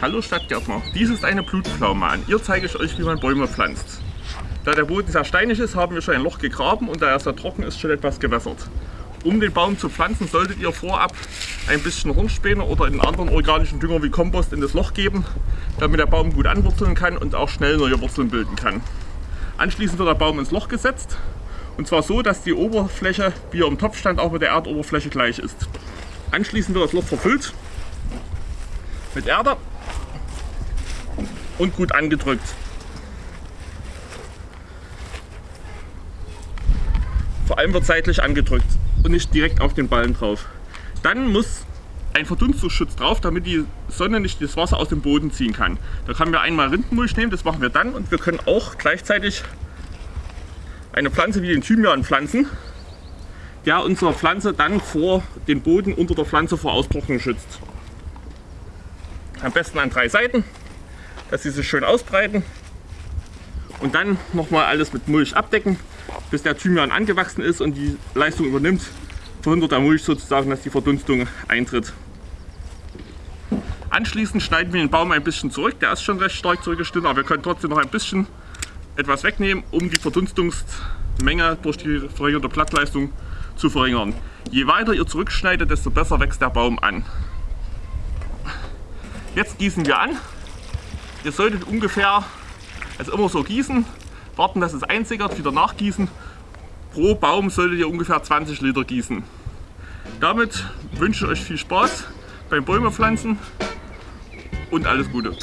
Hallo Stadtgärtner, dies ist eine Blutpflaume. An ihr zeige ich euch, wie man Bäume pflanzt. Da der Boden sehr steinig ist, haben wir schon ein Loch gegraben und da er sehr trocken ist, schon etwas gewässert. Um den Baum zu pflanzen, solltet ihr vorab ein bisschen Hornspäne oder einen anderen organischen Dünger wie Kompost in das Loch geben, damit der Baum gut anwurzeln kann und auch schnell neue Wurzeln bilden kann. Anschließend wird der Baum ins Loch gesetzt und zwar so, dass die Oberfläche, wie er im Topf stand, auch mit der Erdoberfläche gleich ist. Anschließend wird das Loch verfüllt mit Erde und gut angedrückt. Vor allem wird seitlich angedrückt und nicht direkt auf den Ballen drauf. Dann muss ein Verdunstungsschutz drauf, damit die Sonne nicht das Wasser aus dem Boden ziehen kann. Da können wir einmal Rindenmulch nehmen, das machen wir dann und wir können auch gleichzeitig eine Pflanze wie den Thymian pflanzen, der unsere Pflanze dann vor den Boden unter der Pflanze vor Austrocknung schützt. Am besten an drei Seiten dass sie sich schön ausbreiten und dann nochmal alles mit Mulch abdecken, bis der Thymian angewachsen ist und die Leistung übernimmt, verhindert der Mulch sozusagen, dass die Verdunstung eintritt. Anschließend schneiden wir den Baum ein bisschen zurück, der ist schon recht stark zurückgeschnitten, aber wir können trotzdem noch ein bisschen etwas wegnehmen, um die Verdunstungsmenge durch die verringerte Blattleistung zu verringern. Je weiter ihr zurückschneidet, desto besser wächst der Baum an. Jetzt gießen wir an Ihr solltet ungefähr, also immer so gießen, warten, dass es einsickert, wieder nachgießen. Pro Baum solltet ihr ungefähr 20 Liter gießen. Damit wünsche ich euch viel Spaß beim Bäume pflanzen und alles Gute.